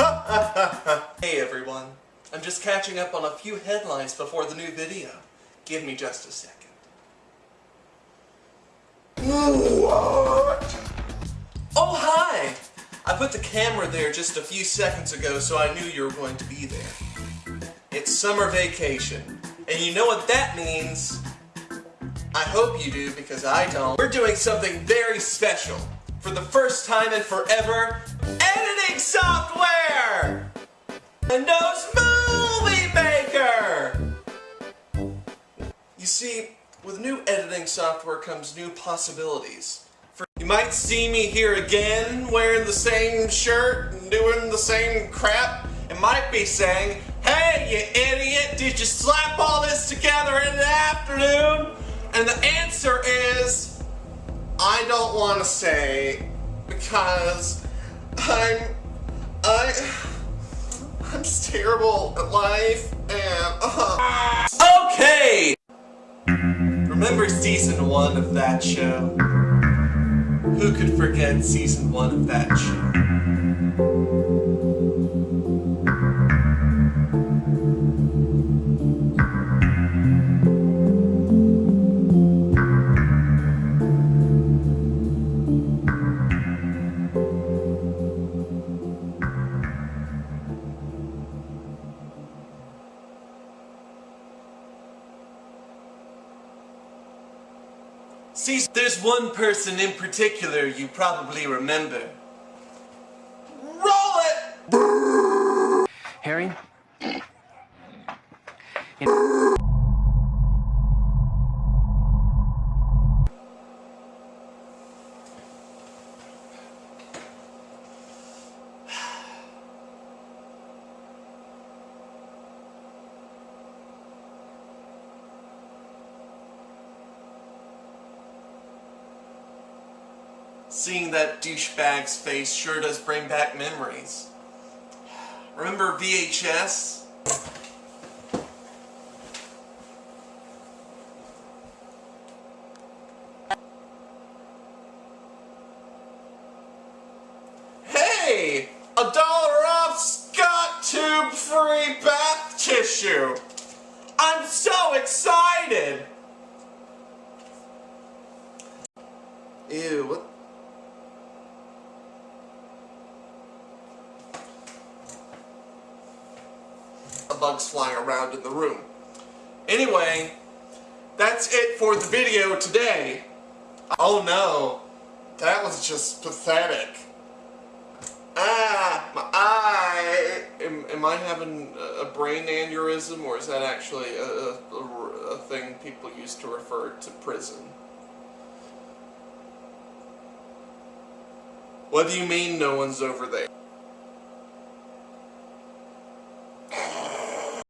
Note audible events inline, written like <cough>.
<laughs> hey everyone, I'm just catching up on a few headlines before the new video. Give me just a second. What? Oh hi! I put the camera there just a few seconds ago so I knew you were going to be there. It's summer vacation. And you know what that means? I hope you do because I don't. We're doing something very special. For the first time in forever, editing software! Windows Movie Maker! You see, with new editing software comes new possibilities. For you might see me here again, wearing the same shirt and doing the same crap. It might be saying, Hey, you idiot, did you slap all this together in the afternoon? And the answer is, I don't want to say, because I'm, I, I'm just terrible at life, and, uh, Okay! Remember season one of that show? Who could forget season one of that show? See, there's one person in particular you probably remember. Roll it! Harry? Seeing that douchebag's face sure does bring back memories. Remember VHS? Hey! A dollar off Scott Tube free bath tissue! I'm so excited! Ew, what? Bugs flying around in the room. Anyway, that's it for the video today. Oh no, that was just pathetic. Ah, my eye. Am, am I having a brain aneurysm or is that actually a, a, a thing people used to refer to prison? What do you mean no one's over there?